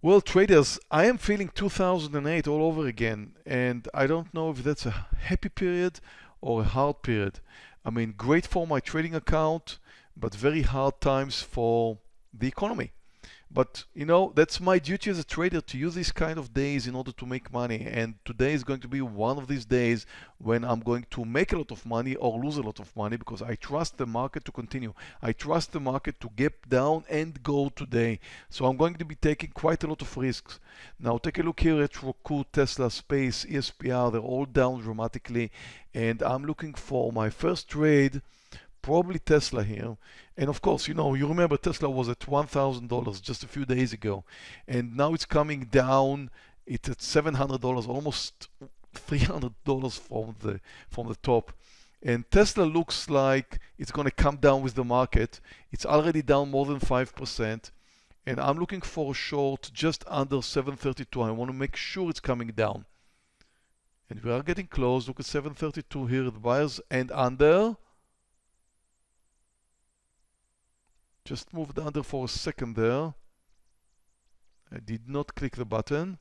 Well, traders, I am feeling 2008 all over again, and I don't know if that's a happy period or a hard period. I mean, great for my trading account, but very hard times for the economy. But you know, that's my duty as a trader to use these kind of days in order to make money. And today is going to be one of these days when I'm going to make a lot of money or lose a lot of money because I trust the market to continue. I trust the market to get down and go today. So I'm going to be taking quite a lot of risks. Now take a look here at Roku, Tesla, Space, ESPR. They're all down dramatically. And I'm looking for my first trade probably Tesla here. And of course, you know, you remember Tesla was at $1,000 just a few days ago. And now it's coming down. It's at $700, almost $300 from the, from the top. And Tesla looks like it's going to come down with the market. It's already down more than 5%. And I'm looking for a short just under 732. I want to make sure it's coming down. And we are getting close. Look at 732 here, the buyers and under. Just moved under for a second there. I did not click the button.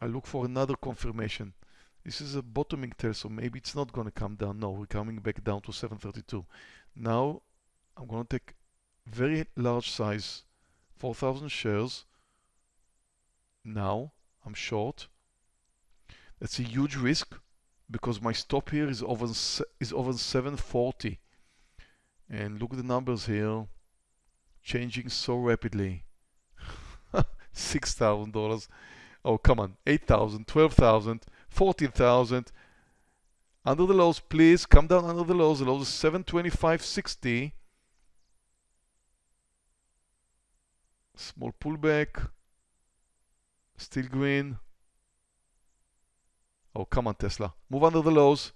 I look for another confirmation. This is a bottoming tail, so maybe it's not going to come down. No, we're coming back down to 732. Now, I'm going to take very large size, 4,000 shares. Now, I'm short. That's a huge risk because my stop here is over is over 740 and look at the numbers here. Changing so rapidly. $6,000 oh come on. 8,000 12,000 14,000 under the lows please. Come down under the lows. The lows is 725.60 small pullback. Still green. Oh come on Tesla. Move under the lows.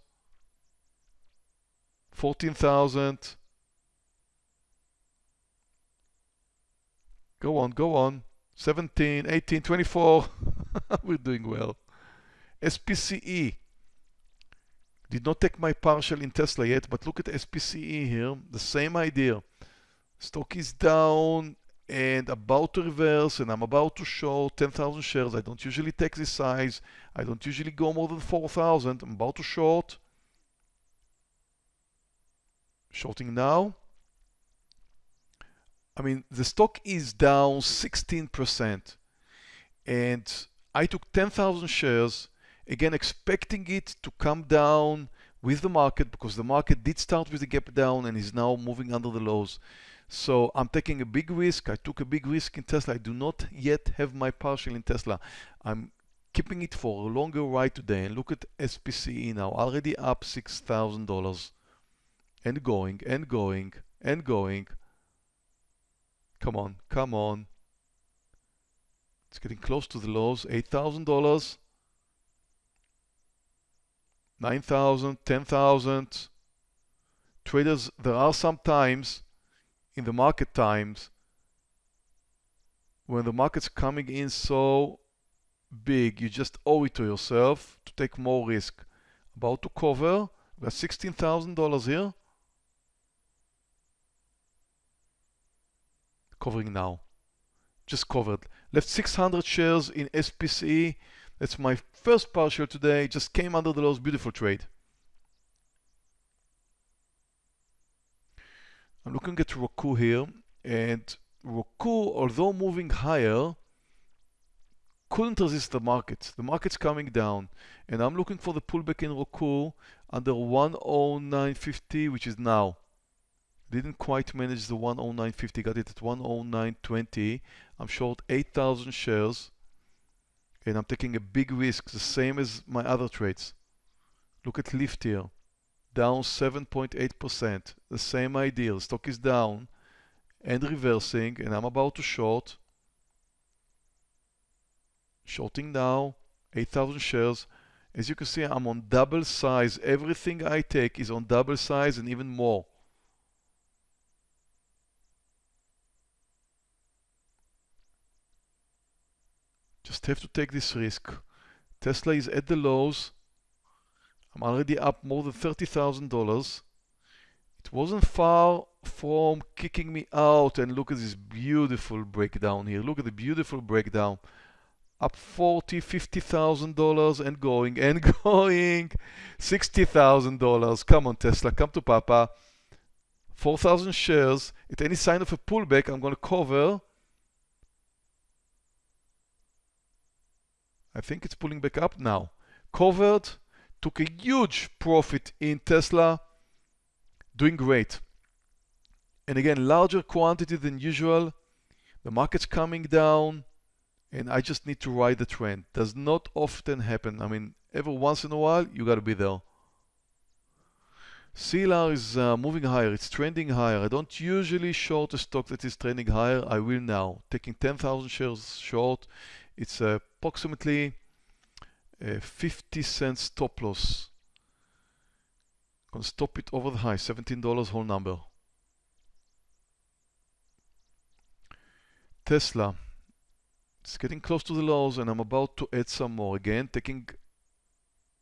14,000 Go on, go on. 17, 18, 24. We're doing well. SPCE. Did not take my partial in Tesla yet, but look at SPCE here. The same idea. Stock is down and about to reverse and I'm about to show 10,000 shares. I don't usually take this size. I don't usually go more than 4,000. I'm about to short. Shorting now. I mean, the stock is down 16%. And I took 10,000 shares, again, expecting it to come down with the market because the market did start with a gap down and is now moving under the lows. So I'm taking a big risk. I took a big risk in Tesla. I do not yet have my partial in Tesla. I'm keeping it for a longer ride today. And look at SPCE now, already up $6,000 and going and going and going. Come on, come on. It's getting close to the lows. $8,000. 9,000, 10,000. Traders, there are some times in the market times when the market's coming in so big, you just owe it to yourself to take more risk. About to cover, we got $16,000 here. Covering now. Just covered. Left 600 shares in SPCE. That's my first partial today. Just came under the lows. Beautiful trade. I'm looking at Roku here. And Roku, although moving higher, couldn't resist the market. The market's coming down. And I'm looking for the pullback in Roku under 109.50, which is now. Didn't quite manage the 109.50, got it at 109.20. I'm short 8,000 shares and I'm taking a big risk, the same as my other trades. Look at Lyft here, down 7.8%, the same idea, the stock is down and reversing and I'm about to short. Shorting now, 8,000 shares. As you can see, I'm on double size. Everything I take is on double size and even more. Just have to take this risk. Tesla is at the lows. I'm already up more than $30,000. It wasn't far from kicking me out and look at this beautiful breakdown here. Look at the beautiful breakdown. Up 40, 50,000 dollars and going and going. 60,000 dollars. Come on Tesla, come to Papa. 4,000 shares. At any sign of a pullback, I'm going to cover. I think it's pulling back up now. Covered, took a huge profit in Tesla, doing great. And again, larger quantity than usual. The market's coming down and I just need to ride the trend. Does not often happen. I mean, every once in a while, you got to be there. CLR is uh, moving higher, it's trending higher. I don't usually short a stock that is trending higher. I will now. Taking 10,000 shares short, it's uh, approximately uh, 50 cents stop loss. Gonna stop it over the high, $17 whole number. Tesla. It's getting close to the lows and I'm about to add some more. Again, taking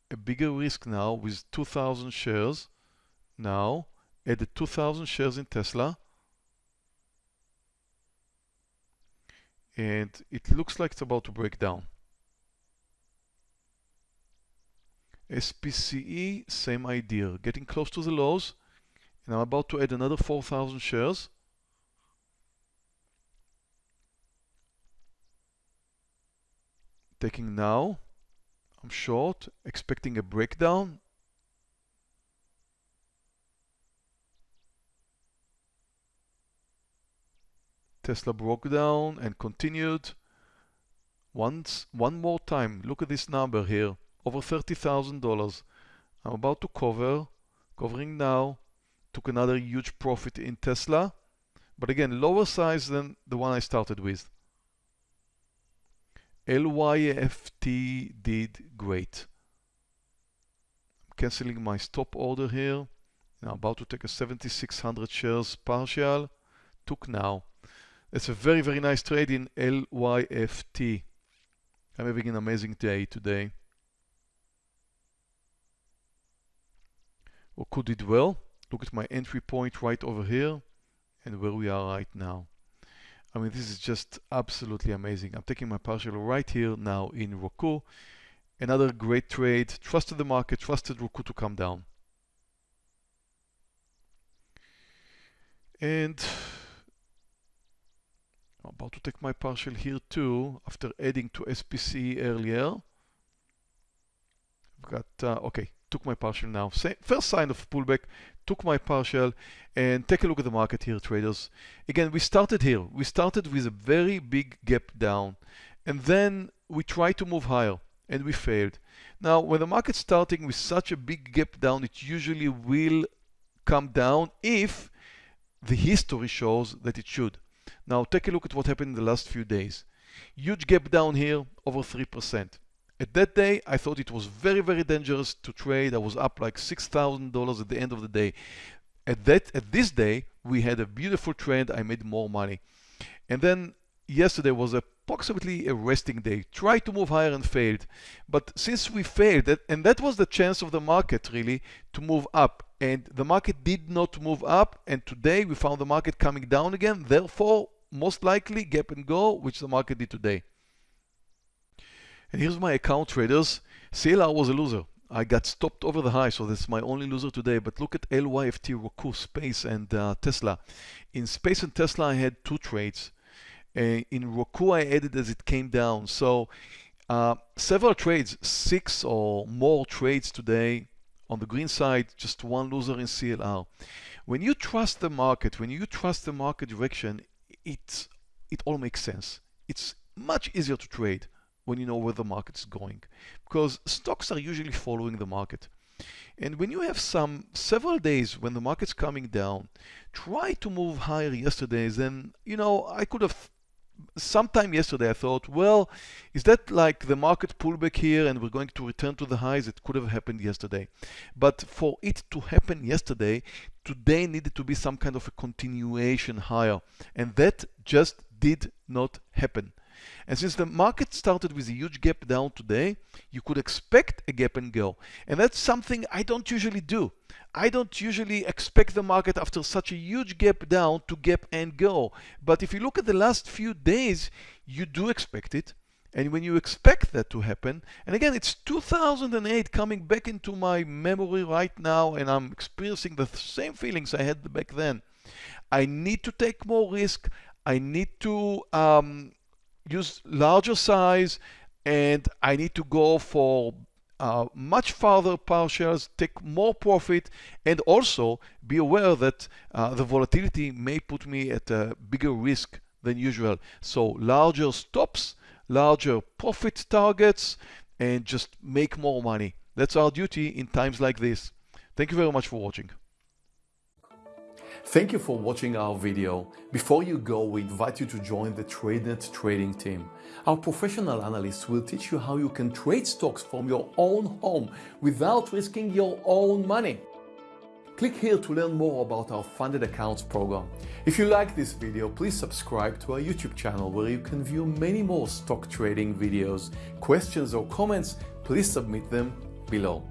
a bigger risk now with 2,000 shares. Now, added 2,000 shares in Tesla. And it looks like it's about to break down. SPCE, same idea, getting close to the lows. And I'm about to add another 4,000 shares. taking now. I'm short, expecting a breakdown. Tesla broke down and continued. Once, one more time, look at this number here, over $30,000. I'm about to cover, covering now, took another huge profit in Tesla, but again, lower size than the one I started with. LYFT did great. I'm canceling my stop order here. Now about to take a 7600 shares partial. Took now. It's a very, very nice trade in LYFT. I'm having an amazing day today. Roku did well. Look at my entry point right over here and where we are right now. I mean, this is just absolutely amazing. I'm taking my partial right here now in Roku. Another great trade. Trusted the market, trusted Roku to come down. And about to take my partial here too after adding to SPC earlier. I've got, uh, okay, took my partial now. First sign of pullback, took my partial and take a look at the market here traders. Again, we started here. We started with a very big gap down and then we tried to move higher and we failed. Now, when the market's starting with such a big gap down, it usually will come down if the history shows that it should. Now, take a look at what happened in the last few days. Huge gap down here, over 3%. At that day, I thought it was very, very dangerous to trade. I was up like $6,000 at the end of the day. At that, at this day, we had a beautiful trend. I made more money. And then yesterday was approximately a resting day. Tried to move higher and failed. But since we failed, and that was the chance of the market really to move up. And the market did not move up. And today we found the market coming down again. Therefore, most likely gap and go, which the market did today. And here's my account traders. CLR was a loser. I got stopped over the high, so that's my only loser today. But look at LYFT, Roku, Space, and uh, Tesla. In Space and Tesla, I had two trades. Uh, in Roku, I added as it came down. So uh, several trades, six or more trades today. On the green side, just one loser in CLR. When you trust the market, when you trust the market direction, it, it all makes sense. It's much easier to trade when you know where the market is going because stocks are usually following the market. And when you have some several days when the market's coming down, try to move higher yesterday. Then, you know, I could have sometime yesterday I thought, well, is that like the market pullback here and we're going to return to the highs? It could have happened yesterday. But for it to happen yesterday, today needed to be some kind of a continuation higher. And that just did not happen. And since the market started with a huge gap down today, you could expect a gap and go. And that's something I don't usually do. I don't usually expect the market after such a huge gap down to gap and go. But if you look at the last few days, you do expect it. And when you expect that to happen, and again, it's 2008 coming back into my memory right now, and I'm experiencing the same feelings I had back then. I need to take more risk. I need to um, use larger size, and I need to go for uh, much farther partials, take more profit, and also be aware that uh, the volatility may put me at a bigger risk than usual. So larger stops larger profit targets and just make more money. That's our duty in times like this. Thank you very much for watching. Thank you for watching our video. Before you go, we invite you to join the TradeNet trading team. Our professional analysts will teach you how you can trade stocks from your own home without risking your own money. Click here to learn more about our funded accounts program. If you like this video, please subscribe to our YouTube channel where you can view many more stock trading videos. Questions or comments, please submit them below.